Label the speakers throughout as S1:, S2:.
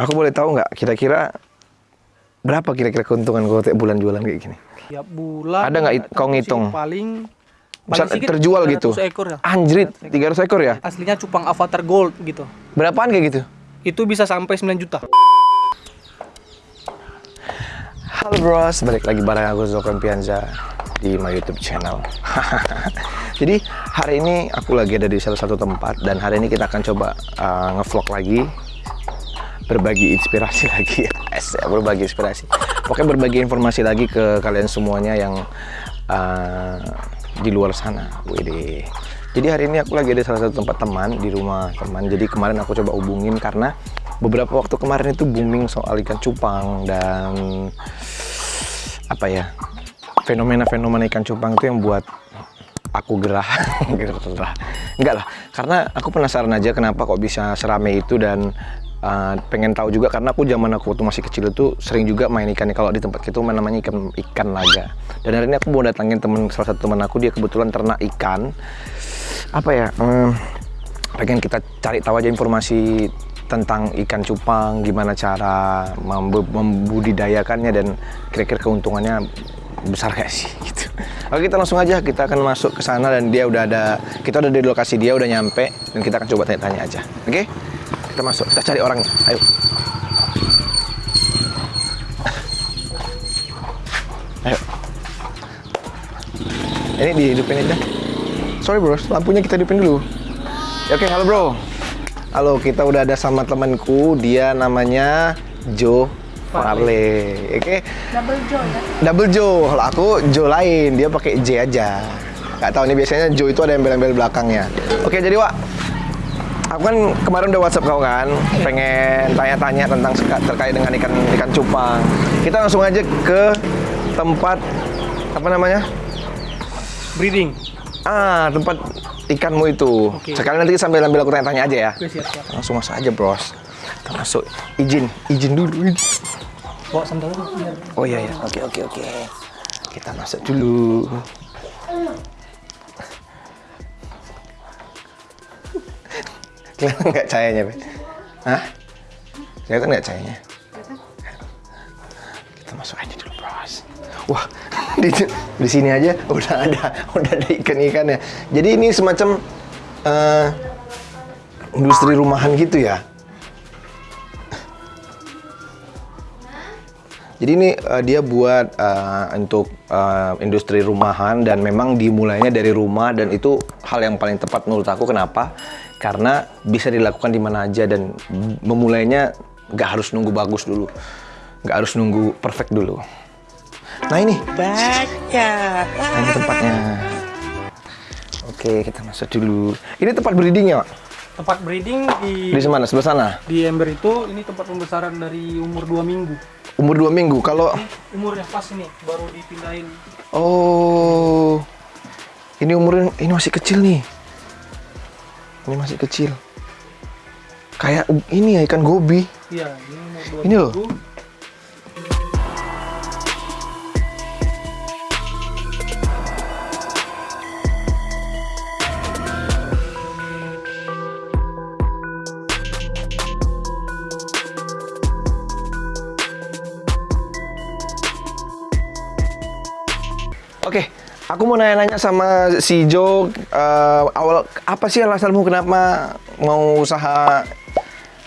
S1: Aku boleh tahu nggak kira-kira berapa kira-kira keuntungan kau tiap bulan jualan kayak gini?
S2: Tiap bulan.
S1: Ada nggak kau ngitung?
S2: Paling.
S1: Bisa terjual gitu?
S2: 300 ekor ya.
S1: Anjrit, 300 ekor ya?
S2: Aslinya cupang avatar gold gitu.
S1: Berapaan kayak gitu?
S2: Itu bisa sampai 9 juta.
S1: Halo bros, balik lagi bareng aku Zokran Pianza di my YouTube channel. Jadi hari ini aku lagi ada di salah satu tempat dan hari ini kita akan coba uh, ngevlog lagi, berbagi inspirasi lagi, Yes, berbagi inspirasi. Pokoknya berbagi informasi lagi ke kalian semuanya yang uh, di luar sana. Wede. Jadi hari ini aku lagi ada salah satu tempat teman di rumah teman. Jadi kemarin aku coba hubungin karena beberapa waktu kemarin itu booming soal ikan cupang dan apa ya fenomena-fenomena ikan cupang itu yang buat aku gerah gerah enggak lah karena aku penasaran aja kenapa kok bisa serame itu dan uh, pengen tahu juga karena aku zaman aku waktu masih kecil itu sering juga main ikan kalau di tempat itu namanya ikan ikan laga dan hari ini aku mau datangin temen salah satu teman aku dia kebetulan ternak ikan apa ya hmm, pengen kita cari tahu aja informasi tentang ikan cupang, gimana cara membu- membudidayakannya dan kira-kira keuntungannya besar gak sih gitu. Oke kita langsung aja kita akan masuk ke sana dan dia udah ada kita udah di lokasi dia udah nyampe dan kita akan coba tanya-tanya aja. Oke? Kita masuk, kita cari orangnya. Ayo. Ayo. Ini dihidupin aja. Sorry bro, lampunya kita hidupin dulu. Ya, Oke, halo bro. Halo, kita udah ada sama temanku. Dia namanya Joe Farley. Oke.
S3: Double Joe ya.
S1: Double Joe. Kalau aku Joe lain, dia pakai J aja. Gak tahu nih biasanya Joe itu ada embel-embel belakangnya. Oke, jadi Wak, aku kan kemarin udah WhatsApp kau kan, pengen tanya-tanya tentang terkait dengan ikan ikan cupang. Kita langsung aja ke tempat apa namanya?
S2: Breeding.
S1: Ah, tempat ikanmu itu.
S2: Oke.
S1: Sekali nanti sambil ambil aku tanya-tanya aja ya.
S2: Oke, siap-siap.
S1: Langsung masuk aja, Bros. Kita masuk. Izin, izin dulu.
S2: Bawa sandal
S1: Oh iya ya. Oke, oke, oke. Kita masuk dulu. Kelihatan nggak cahayanya, Be? Hah? Kelihatan nggak cahayanya? Kita masuk aja dulu, Bros. Wah, di, di sini aja udah ada udah ada ikan-ikannya. Jadi ini semacam eh, industri rumahan gitu ya? Jadi ini eh, dia buat eh, untuk eh, industri rumahan dan memang dimulainya dari rumah dan itu hal yang paling tepat menurut aku kenapa? Karena bisa dilakukan di mana aja dan memulainya nggak harus nunggu bagus dulu, nggak harus nunggu perfect dulu. Nah ini,
S3: Baca.
S1: nah ini tempatnya. Oke, kita masuk dulu. Ini tempat breedingnya, Pak?
S2: Tempat breeding di
S1: Di mana? Sebelah sana.
S2: di ember itu ini tempat pembesaran dari umur 2 minggu.
S1: Umur dua minggu. Kalau
S2: Umurnya pas ini baru dipindahin.
S1: Oh, ini umurnya ini masih kecil nih. Ini masih kecil. Kayak ini ya ikan gobi.
S2: Iya, ini umur 2
S1: Ini loh. Aku mau nanya-nanya sama si Jo. eh, awal apa sih alasanmu kenapa mau usaha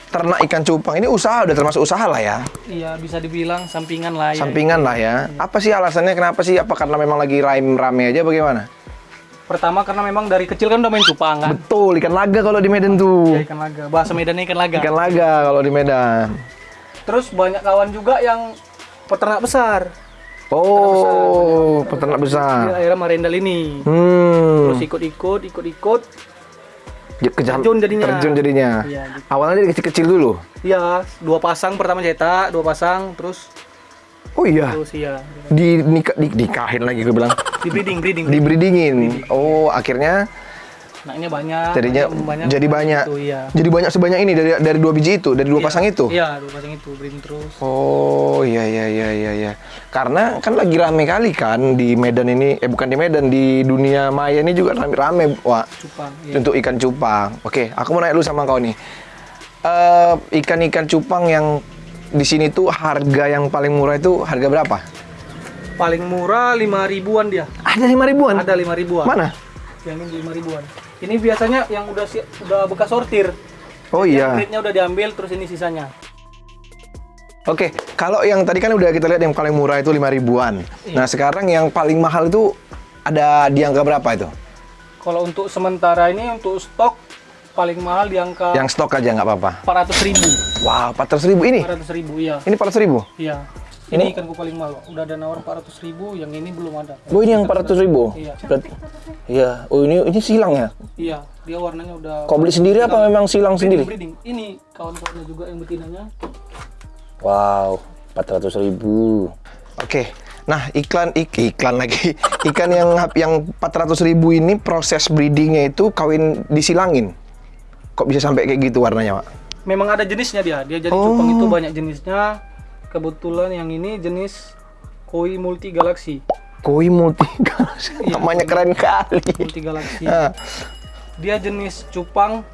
S1: ternak ikan cupang? Ini usaha udah termasuk usaha lah ya,
S2: Iya, bisa dibilang sampingan lah ya.
S1: sampingan lah ya. Apa sih alasannya kenapa sih? Apa karena memang lagi rame rame aja bagaimana?
S2: Pertama karena memang dari kecil kan udah main cupang kan.
S1: Betul, ikan laga kalau di Medan tuh.
S2: Ya, ikan laga. Bahasa Medannya ikan laga.
S1: Ikan laga kalau di Medan.
S2: Terus banyak kawan juga yang peternak besar.
S1: Oh, peternak
S2: Di
S1: besar.
S2: daerah Marendal ini.
S1: Hmm.
S2: Terus ikut-ikut, ikut-ikut.
S1: Ya, kejam-
S2: Terjun jadinya.
S1: Terjun jadinya.
S2: Iya, gitu.
S1: Awalnya dari kecil-kecil dulu.
S2: Iya, dua pasang pertama cetak, dua pasang, terus
S1: Oh iya.
S2: terus iya.
S1: Di, nikah, di nikahin lagi gue bilang.
S2: Di breeding, breeding.
S1: Di breedingin. Oh, akhirnya
S2: Anaknya banyak.
S1: jadinya
S2: banyak,
S1: jadi banyak.
S2: Gitu, iya.
S1: Jadi banyak sebanyak ini dari dari dua biji itu, dari dua
S2: Iya.
S1: pasang itu.
S2: Iya, dua pasang itu breeding terus.
S1: Oh, iya iya iya iya iya. Karena kan lagi rame kali kan di Medan ini, eh bukan di Medan, di dunia maya ini juga rame-rame, Wak.
S2: Cupang. Iya.
S1: Untuk ikan cupang. Oke, aku mau nanya lu sama kau nih. eh, ikan-ikan cupang yang di sini tuh harga yang paling murah itu harga berapa?
S2: Paling murah 5 ribuan dia.
S1: Ada lima ribuan.
S2: Ada 5 ribuan.
S1: Mana?
S2: Yang ini 5 ribuan. Ini biasanya yang udah si- udah bekas sortir.
S1: Oh iya.
S2: grade-nya udah diambil terus ini sisanya.
S1: Oke, kalau yang tadi kan udah kita lihat yang paling murah itu lima ribuan.
S2: Iya.
S1: Nah sekarang yang paling mahal itu ada di angka berapa itu?
S2: Kalau untuk sementara ini untuk stok paling mahal di angka
S1: Yang stok aja nggak apa-apa.
S2: 400 ribu.
S1: Wow, 400 ribu ini?
S2: 400 ribu iya.
S1: Ini 400 ribu?
S2: Iya.
S1: Ini-
S2: Ini ikanku paling mahal. Udah ada nawar 400 ribu, yang ini belum ada.
S1: Oh ini yang 400 ribu?
S2: Iya.
S1: Berarti, iya. Oh ini ini silang ya?
S2: Iya, dia warnanya udah
S1: Kau beli sendiri apa memang silang sendiri?
S2: breeding. Ini kawan-kawannya juga yang betinanya.
S1: Wow, 400 ribu. Oke, nah iklan ik, iklan lagi. Ikan yang yang 400 ribu ini proses breedingnya itu kawin disilangin. Kok bisa sampai kayak gitu warnanya, Pak?
S2: Memang ada jenisnya dia. Dia jadi
S1: Oh.
S2: cupang itu banyak jenisnya. Kebetulan yang ini jenis koi multi galaksi.
S1: Koi multi namanya keren kali.
S2: Multi galaksi.
S1: Ah,
S2: Dia jenis cupang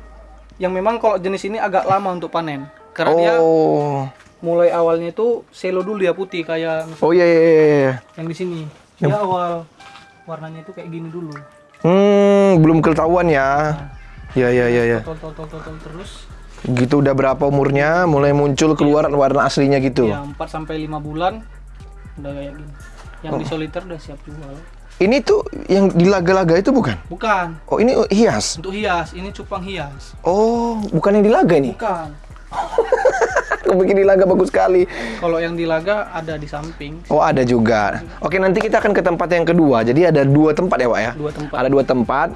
S2: yang memang kalau jenis ini agak lama untuk panen. Karena dia
S1: oh,
S2: mulai awalnya itu selo dulu ya putih kayak
S1: oh iya iya iya, iya.
S2: yang di sini. Dia awal warnanya itu kayak gini dulu.
S1: Hmm, belum ketahuan ya. Ya ya ya ya.
S2: Tol tol tol tol, tol terus.
S1: Gitu udah berapa umurnya mulai muncul keluar warna aslinya gitu.
S2: Ya 4 sampai 5 bulan udah kayak gini. Yang di soliter udah siap jual.
S1: Ini tuh yang di laga-laga itu bukan?
S2: Bukan,
S1: Oh, ini hias.
S2: untuk hias. Ini cupang hias.
S1: Oh, bukan yang di laga ini.
S2: Bukan.
S1: Bikin di laga bagus sekali.
S2: Kalau yang di laga ada di samping.
S1: Oh, ada juga. Oke, nanti kita akan ke tempat yang kedua. Jadi ada dua tempat ya, Pak ya?
S2: Dua tempat.
S1: Ada dua tempat.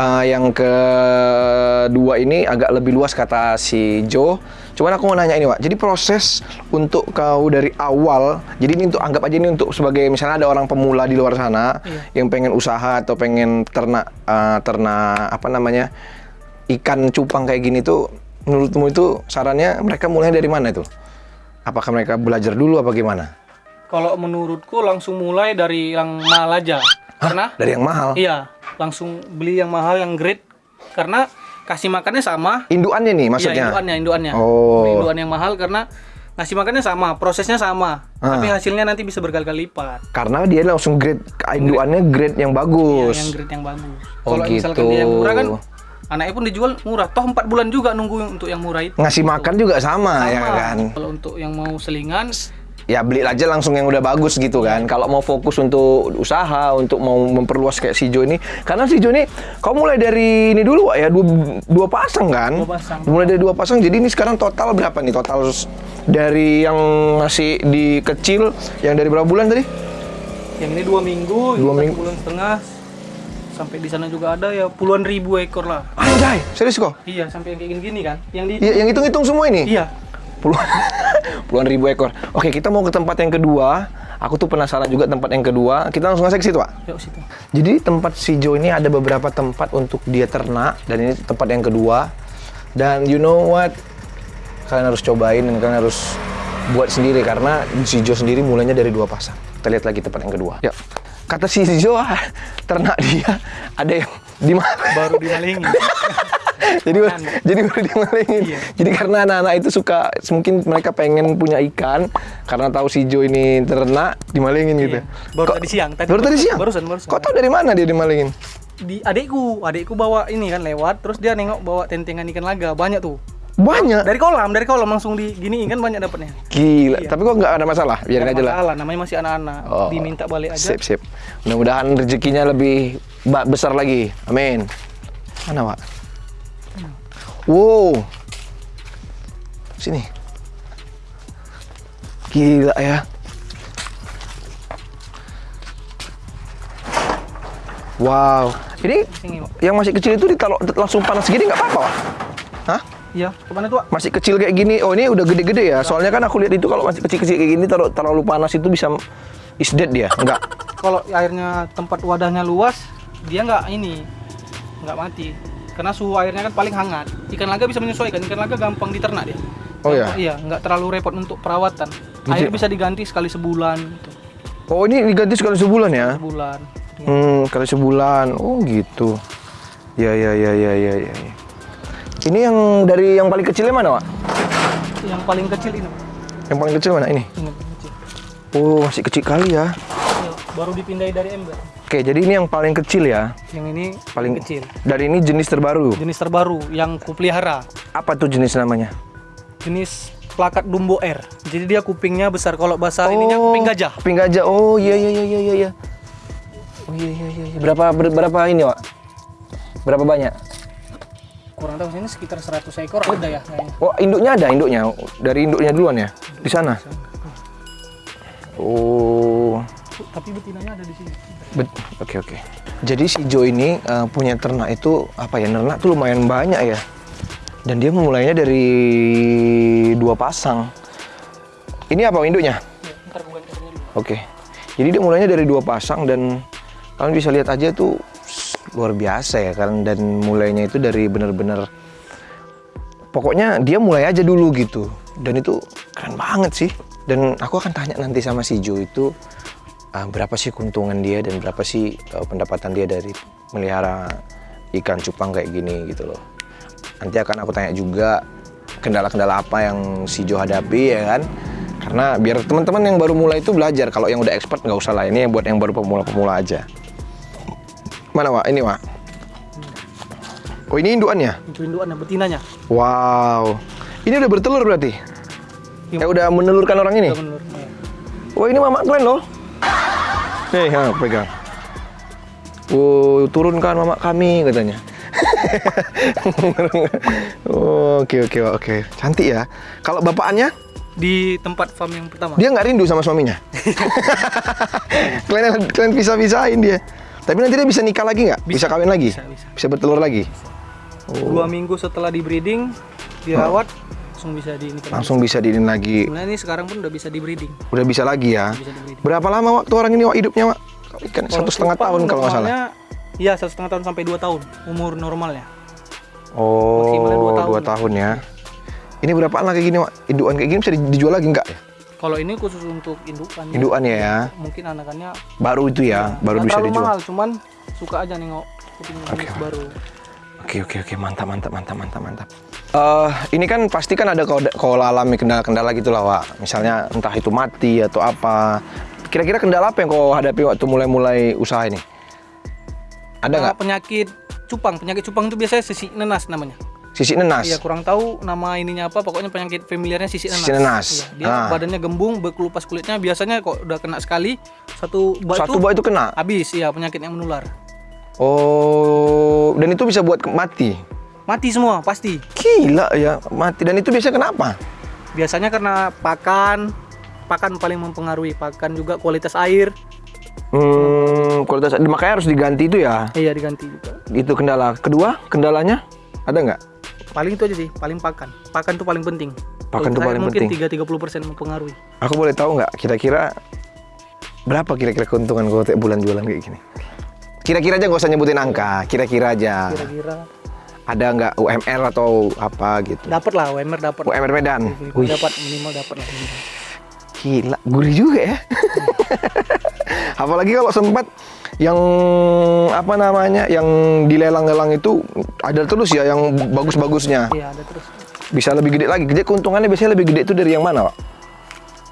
S1: Eh, yang kedua ini agak lebih luas kata si Joe. Cuman aku mau nanya ini, Pak. Jadi proses untuk kau dari awal, jadi ini untuk anggap aja ini untuk sebagai misalnya ada orang pemula di luar sana
S2: Iya.
S1: yang pengen usaha atau pengen ternak eh, ternak apa namanya? ikan cupang kayak gini tuh menurutmu itu sarannya mereka mulai dari mana itu? Apakah mereka belajar dulu apa gimana?
S2: Kalau menurutku langsung mulai dari yang mahal aja. Karena
S1: Dari yang mahal.
S2: iya, langsung beli yang mahal yang grade karena kasih makannya sama.
S1: Induannya nih
S2: Iya,
S1: maksudnya.
S2: induannya, induannya.
S1: Oh.
S2: Beli induan yang mahal karena ngasih makannya sama, prosesnya sama,
S1: Ah.
S2: tapi hasilnya nanti bisa berkali-kali lipat.
S1: Karena dia langsung grade induannya grade yang
S2: Iya,
S1: bagus.
S2: yang grade yang bagus.
S1: Oh,
S2: Kalau misalkan
S1: gitu.
S2: dia yang murah kan anaknya pun dijual murah. Toh 4 bulan juga nunggu untuk yang murah itu.
S1: Ngasih makan juga sama, ya
S2: Sama.
S1: kan?
S2: Kalau untuk yang mau selingan
S1: Ya beli aja langsung yang udah bagus gitu kan. Kalau mau fokus untuk usaha, untuk mau memperluas kayak si Jo ini, karena si Jo ini kau mulai dari ini dulu ya dua, dua pasang kan?
S2: Dua pasang.
S1: Mulai dari dua pasang. Jadi ini sekarang total berapa nih? Total dari yang masih di kecil, yang dari berapa bulan tadi?
S2: yang ini dua minggu,
S1: Dua minggu.
S2: bulan setengah. Sampai di sana juga ada ya puluhan ribu ekor lah.
S1: Anjay, serius kok?
S2: Iya, sampai yang kayak gini-gini kan. Yang di
S1: Ya, yang hitung-hitung semua ini?
S2: Iya.
S1: Puluhan puluhan ribu ekor. Oke, kita mau ke tempat yang kedua. Aku tuh penasaran juga tempat yang kedua. Kita langsung aja ke situ, Pak.
S2: Yuk situ.
S1: Jadi tempat si Jo ini ada beberapa tempat untuk dia ternak dan ini tempat yang kedua. Dan you know what? Kalian harus cobain dan kalian harus buat sendiri karena si Jo sendiri mulainya dari dua pasang. Kita lihat lagi tempat yang kedua. Ya. Kata si Jo, ah, ternak dia ada yang di mana?
S2: Baru dimalingin.
S1: jadi jadi baru dimalingin.
S2: Iya.
S1: Jadi karena anak-anak itu suka mungkin mereka pengen punya ikan karena tahu si Jo ini ternak dimalingin gitu.
S2: Iya. Baru
S1: Kok-
S2: tadi siang. Tadi
S1: baru tadi siang.
S2: Barusan, barusan.
S1: Kok tahu dari mana dia dimalingin?
S2: Di adikku, adikku bawa ini kan lewat, terus dia nengok bawa tentengan ikan laga, banyak tuh.
S1: Banyak.
S2: Dari kolam, dari kolam langsung di gini kan banyak dapatnya.
S1: Gila. Tapi kok nggak ada masalah? Biarin
S2: Nggak
S1: aja lah.
S2: masalah, namanya masih anak-anak.
S1: Oh,
S2: Diminta balik aja.
S1: Sip, sip. Mudah-mudahan rezekinya lebih besar lagi. Amin. Mana, Pak? Wow. Sini. Gila ya. Wow.
S2: Pak.
S1: yang masih kecil itu ditaruh langsung panas gini nggak apa-apa? Hah?
S2: Iya, ke mana tuh?
S1: Masih kecil kayak gini. Oh, ini udah gede-gede ya. Soalnya kan aku lihat itu kalau masih kecil-kecil kayak gini taruh terlalu panas itu bisa is dead dia. Enggak.
S2: Kalau airnya tempat wadahnya luas, dia nggak ini, nggak mati. Karena suhu airnya kan paling hangat. Ikan laga bisa menyesuaikan. Ikan laga gampang diternak dia.
S1: Oh, iya?
S2: Gampang- Iya, nggak terlalu repot untuk perawatan. Air bisa diganti sekali sebulan, gitu.
S1: Oh, ini diganti sekali sebulan ya?
S2: sebulan.
S1: Hmm, kali sebulan. Oh, gitu. Ya, ya, ya, ya, ya, ya. ya. Ini yang dari yang paling kecilnya mana, Wak?
S2: Yang paling kecil ini.
S1: Yang paling kecil mana? Ini.
S2: Ini kecil.
S1: Oh, masih kecil kali ya.
S2: Iya, baru dipindahin dari ember.
S1: Oke, jadi ini yang paling kecil ya.
S2: Yang ini
S1: Paling
S2: kecil.
S1: Dari ini jenis terbaru.
S2: Jenis terbaru yang kupelihara.
S1: Apa tuh jenis namanya?
S2: Jenis plakat Dumbo R. Jadi dia kupingnya besar. Kalau bahasa ininya kuping gajah.
S1: Kuping gajah. Oh, iya iya iya iya iya. Oh iya iya iya. iya. Berapa ber- berapa ini, Wak? Berapa banyak?
S2: Kurang tahu sini sekitar 100 ekor ada ya kayaknya.
S1: Oh, induknya ada induknya. Dari induknya duluan ya? Di sana. Oh.
S2: Tapi betinanya ada di sini.
S1: Oke oke. Jadi si Jo ini eh, punya ternak itu apa ya? Ternak tuh lumayan banyak ya. Dan dia memulainya dari dua pasang. Ini apa induknya?
S2: Ya.
S1: Oke. Jadi dia mulainya dari dua pasang dan kalian bisa lihat aja tuh luar biasa ya kan dan mulainya itu dari bener-bener pokoknya dia mulai aja dulu gitu dan itu keren banget sih dan aku akan tanya nanti sama si Jo itu ah, berapa sih keuntungan dia dan berapa sih eh, pendapatan dia dari melihara ikan cupang kayak gini gitu loh nanti akan aku tanya juga kendala-kendala apa yang si Jo hadapi ya kan karena biar teman-teman yang baru mulai itu belajar kalau yang udah expert nggak usah lah ini buat yang baru pemula-pemula aja mana Wak? ini Wak? oh ini induannya?
S2: Itu induannya betinanya.
S1: wow ini udah bertelur berarti?
S2: Iya.
S1: ya udah menelurkan orang ini?
S2: Udah. Ya.
S1: Wah ini mama kalian loh. Nih, ha, pegang. Oh, turunkan mama kami katanya. Oh, Oke oke oke, cantik ya. Kalau bapakannya,
S2: Di tempat farm yang pertama.
S1: dia nggak rindu sama suaminya. kalian kalian bisa pisahin dia. Tapi nanti dia bisa nikah lagi nggak? Bisa, kawin lagi?
S2: Bisa, bisa.
S1: Bisa bertelur lagi?
S2: Dua minggu setelah di breeding, dirawat, langsung bisa di ini.
S1: Langsung bisa diinin lagi.
S2: Sebenarnya ini sekarang pun udah bisa di breeding.
S1: Udah bisa lagi ya.
S2: Bisa.
S1: Berapa lama waktu orang ini Wak, hidupnya, Wak? Kan satu setengah tahun kalau nggak salah.
S2: Iya, satu setengah tahun sampai dua tahun umur normalnya.
S1: Oh,
S2: Maksimalnya dua tahun.
S1: dua tahun ya. Ini berapaan lah kayak gini, Wak? Induan kayak gini bisa di- dijual lagi nggak ya?
S2: Kalau ini khusus untuk indukan. ya.
S1: Induan ya, ya.
S2: Mungkin anakannya
S1: Baru itu ya, baru
S2: nggak
S1: bisa dijual.
S2: mahal, cuman suka aja nengok kuping jenis baru.
S1: Oke, oke, oke, mantap, mantap, mantap, mantap, mantap. Eh, ini kan pasti kan ada kalau kalau alami kendala-kendala gitu lah, Wak. Misalnya entah itu mati atau apa. Kira-kira kendala apa yang kau hadapi waktu mulai-mulai usaha ini? Ada
S2: Nah,
S1: nggak?
S2: penyakit cupang, penyakit cupang itu biasanya sisik nenas namanya.
S1: Sisi nenas.
S2: Iya kurang tahu nama ininya apa, pokoknya penyakit familiarnya sisik nenas.
S1: Sisik nenas.
S2: Iya, dia
S1: Ah.
S2: badannya gembung, berkelupas kulitnya. Biasanya kok udah kena sekali satu bak
S1: Satu
S2: itu
S1: buah itu kena.
S2: habis, ya penyakitnya menular.
S1: Oh, dan itu bisa buat mati.
S2: Mati semua pasti.
S1: Gila ya, mati. Dan itu biasanya kenapa?
S2: Biasanya karena pakan, pakan paling mempengaruhi. Pakan juga kualitas air.
S1: Hmm, kualitas makanya harus diganti itu ya.
S2: Iya diganti juga.
S1: Itu kendala. Kedua, kendalanya ada nggak?
S2: Paling itu aja sih, paling pakan. Pakan itu paling penting.
S1: Pakan
S2: Kalau
S1: tuh
S2: saya
S1: paling
S2: mungkin
S1: penting.
S2: 3-30% mempengaruhi.
S1: Aku boleh tahu nggak kira-kira berapa kira-kira keuntungan kau tiap bulan jualan kayak gini? Kira-kira aja nggak usah nyebutin angka, kira-kira aja.
S2: Kira-kira
S1: Ada nggak UMR atau apa gitu?
S2: dapat lah UMR dapat.
S1: UMR Medan.
S2: Dapat minimal dapat lah.
S1: gila, gurih juga ya. Apalagi kalau sempat yang apa namanya, yang dilelang-lelang itu ada terus ya yang bagus-bagusnya.
S2: Iya, ada terus.
S1: Bisa lebih gede lagi. Jadi keuntungannya biasanya lebih gede itu dari yang mana, Pak?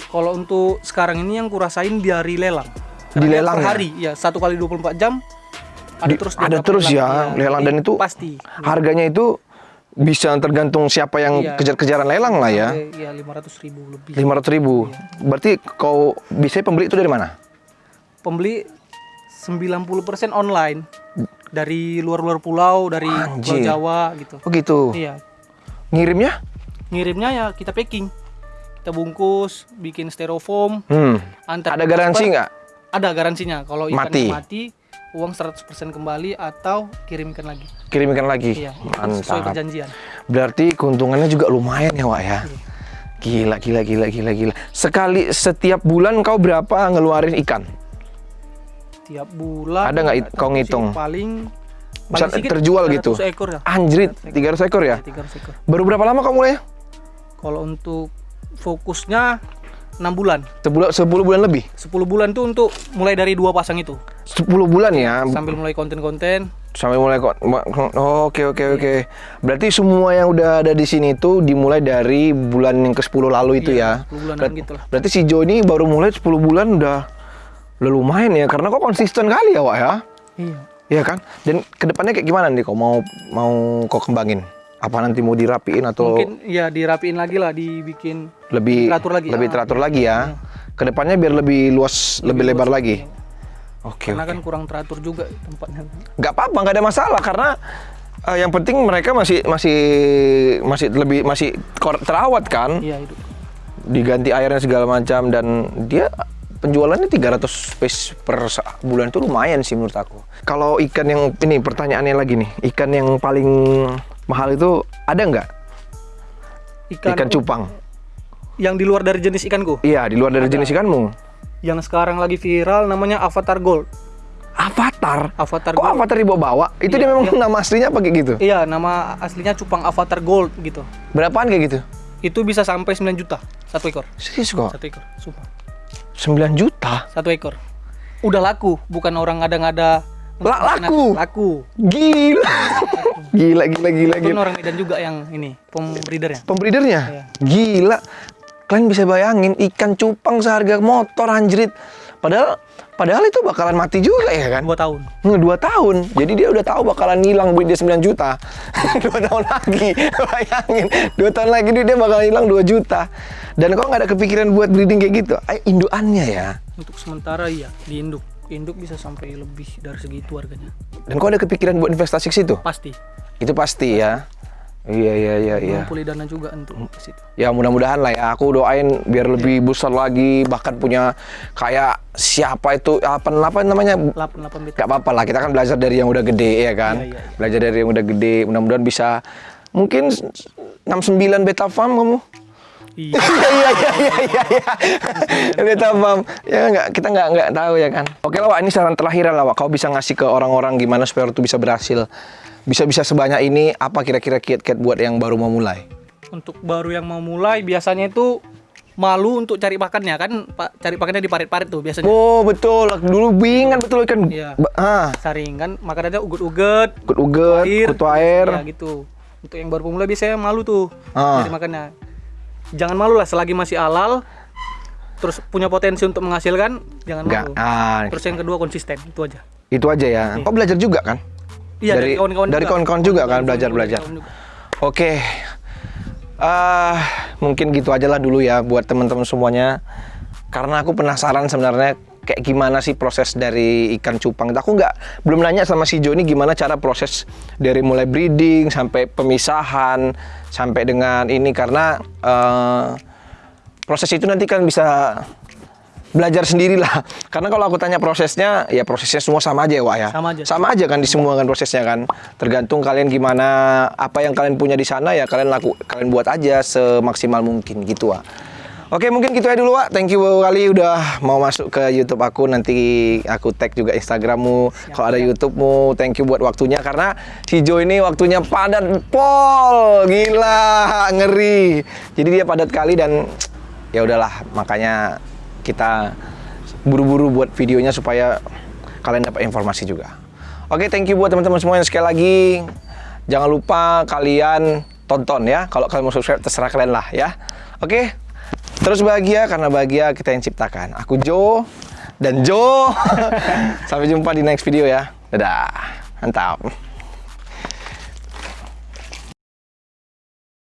S2: Kalau untuk sekarang ini yang kurasain dari lelang.
S1: Di
S2: Karena
S1: lelang
S2: per
S1: ya?
S2: hari, ya satu kali 24 jam ada
S1: Di-
S2: terus dia
S1: ada terus ya, lelang. Dan
S2: jadi
S1: itu-
S2: pasti.
S1: Harganya itu bisa tergantung siapa yang
S2: Iya.
S1: kejar-kejaran lelang lah ya.
S2: Iya, 500 ribu lebih.
S1: 500 ribu. Berarti kau bisa pembeli itu dari mana?
S2: Pembeli 90% online dari luar-luar pulau, dari
S1: Anjir.
S2: Jawa gitu.
S1: Oh gitu.
S2: Iya,
S1: Ngirimnya?
S2: ngirimnya ya kita packing. Kita bungkus, bikin styrofoam,
S1: Hmm.
S2: antar
S1: Ada garansi nggak?
S2: Ada garansinya. Kalau
S1: Mati.
S2: mati, uang 100% kembali atau kirimkan lagi.
S1: Kirimkan lagi.
S2: Iya, sesuai
S1: Mantap.
S2: perjanjian.
S1: Berarti keuntungannya juga lumayan ya, Wak ya. Gila, gila, gila, gila, gila. Sekali setiap bulan kau berapa ngeluarin ikan?
S2: Tiap bulan
S1: Ada nggak kau ngitung?
S2: Paling
S1: Bisa terjual gitu?
S2: 300 ekor ya.
S1: Anjrit, 300 ekor ya?
S2: 300 ekor.
S1: Baru berapa lama kau mulai?
S2: Kalau untuk fokusnya 6 bulan.
S1: Sebulan, 10 bulan lebih?
S2: 10 bulan tuh untuk mulai dari dua pasang itu.
S1: 10 bulan ya?
S2: Sambil mulai konten-konten
S1: Sampai mulai kok. Oke oke oke. Berarti semua yang udah ada di sini tuh dimulai dari bulan yang ke-10 lalu itu
S2: Iya,
S1: ya.
S2: 10 bulanan
S1: Ber-
S2: gitu lah.
S1: Berarti si Jo ini baru mulai 10 bulan udah udah lumayan ya karena kok konsisten kali ya, Wak ya.
S2: Iya.
S1: Iya kan? Dan ke depannya kayak gimana nih kok mau mau kok kembangin? Apa nanti mau dirapiin atau
S2: Mungkin ya dirapiin lagi lah, dibikin
S1: lebih
S2: teratur lagi.
S1: lebih
S2: Ah,
S1: teratur lagi ya? Ke depannya biar lebih luas, lebih, lebar lagi. Oke.
S2: karena
S1: oke.
S2: kan kurang teratur juga tempatnya.
S1: nggak apa-apa nggak ada masalah karena eh, yang penting mereka masih masih masih lebih masih terawat kan
S2: Iya itu.
S1: diganti airnya segala macam dan dia penjualannya 300 piece per bulan itu lumayan sih menurut aku kalau ikan yang ini pertanyaannya lagi nih ikan yang paling mahal itu ada nggak
S2: Ikan,
S1: ikan cupang
S2: yang di luar dari jenis ikanku.
S1: iya di luar dari jenis ikanmu
S2: Yang sekarang lagi viral namanya Avatar Gold.
S1: Avatar
S2: Avatar
S1: kok
S2: Gold.
S1: Avatar dibawa-bawa itu dia memang nama aslinya apa kayak gitu
S2: Iya, nama aslinya cupang Avatar Gold gitu.
S1: berapaan kayak gitu
S2: Itu bisa sampai 9 juta satu ekor.
S1: serius kok
S2: Satu ekor, sumpah.
S1: 9 juta
S2: Satu ekor. Udah laku, bukan orang ngada-ngada.
S1: La- laku?
S2: Laku.
S1: Gila. gila, gila, gila,
S2: Itu
S1: gila.
S2: orang Medan juga yang ini, pembreedernya.
S1: Pembreedernya?
S2: Iya.
S1: Gila. Kalian bisa bayangin ikan cupang seharga motor anjrit. Padahal padahal itu bakalan mati juga ya kan?
S2: Dua tahun.
S1: Dua tahun. Jadi dia udah tahu bakalan hilang duit dia 9 juta. dua tahun lagi. Bayangin. Dua tahun lagi duit dia bakal hilang 2 juta. Dan kok nggak ada kepikiran buat breeding kayak gitu? Ay, induannya ya.
S2: Untuk sementara iya, di induk. Induk bisa sampai lebih dari segitu harganya.
S1: Dan kok ada kepikiran buat investasi ke situ?
S2: Pasti.
S1: Itu pasti ya. Iya, iya, iya, iya.
S2: Ngumpulin dana juga untuk ke situ.
S1: Ya mudah-mudahan lah ya. Aku doain biar lebih besar lagi, bahkan punya kayak siapa itu apa apa namanya?
S2: 8 8 beta.
S1: Gak apa-apa lah. Kita kan belajar dari yang udah gede ya kan.
S2: Iya, iya, iya.
S1: Belajar dari yang udah gede. Mudah-mudahan bisa mungkin 69 beta farm kamu.
S2: Iya.
S1: Iya iya iya iya iya. iya. Beta farm. Ya nggak kita nggak nggak tahu ya kan. Oke lah Wak, ini saran terakhir lah Wak. Kau bisa ngasih ke orang-orang gimana supaya itu bisa berhasil. Bisa-bisa sebanyak ini apa kira-kira kiat-kiat buat yang baru mau mulai?
S2: Untuk baru yang mau mulai biasanya itu malu untuk cari pakannya kan Pak cari pakannya di parit-parit tuh biasanya.
S1: Oh betul, dulu bingan betul kan.
S2: Iya.
S1: Ah,
S2: Saring kan makanannya ugut-ugut,
S1: ugut-ugut, kutu air.
S2: Ya gitu. Untuk yang baru pemula biasanya malu tuh
S1: Ah.
S2: cari makannya. Jangan malu lah selagi masih halal terus punya potensi untuk menghasilkan jangan
S1: Enggak.
S2: malu.
S1: Ah,
S2: Terus yang kedua konsisten itu aja.
S1: itu aja ya. Kau belajar juga kan?
S2: Iya
S1: Dari-
S2: dari kawan-kawan
S1: dari
S2: juga.
S1: kawan-kawan juga kan,
S2: Kawan-kawan
S1: belajar-belajar.
S2: kawan-kawan juga.
S1: Oke. Ah, mungkin gitu aja lah dulu ya buat teman-teman semuanya. Karena aku penasaran sebenarnya kayak gimana sih proses dari ikan cupang. Aku nggak belum nanya sama si Jo ini gimana cara proses dari mulai breeding sampai pemisahan sampai dengan ini karena eh, proses itu nanti kan bisa belajar sendiri lah. Karena kalau aku tanya prosesnya, ya prosesnya semua sama aja ya, Wak ya.
S2: Sama aja.
S1: Sama aja kan di semua kan prosesnya kan. Tergantung kalian gimana, apa yang kalian punya di sana ya kalian laku, kalian buat aja semaksimal mungkin gitu, Wak. Oke, mungkin gitu aja dulu, Wak. Thank you kali udah mau masuk ke YouTube aku. Nanti aku tag juga Instagrammu. Kalau ada YouTubemu, thank you buat waktunya. Karena si Jo ini waktunya padat pol. Gila, ngeri. Jadi dia padat kali dan ya udahlah. Makanya kita buru-buru buat videonya supaya kalian dapat informasi juga. Oke, thank you buat teman-teman semua yang sekali lagi. Jangan lupa kalian tonton ya. Kalau kalian mau subscribe terserah kalian lah ya. Oke. Terus bahagia karena bahagia kita yang ciptakan. Aku Jo dan Jo. Sampai jumpa di next video ya. Dadah. Mantap.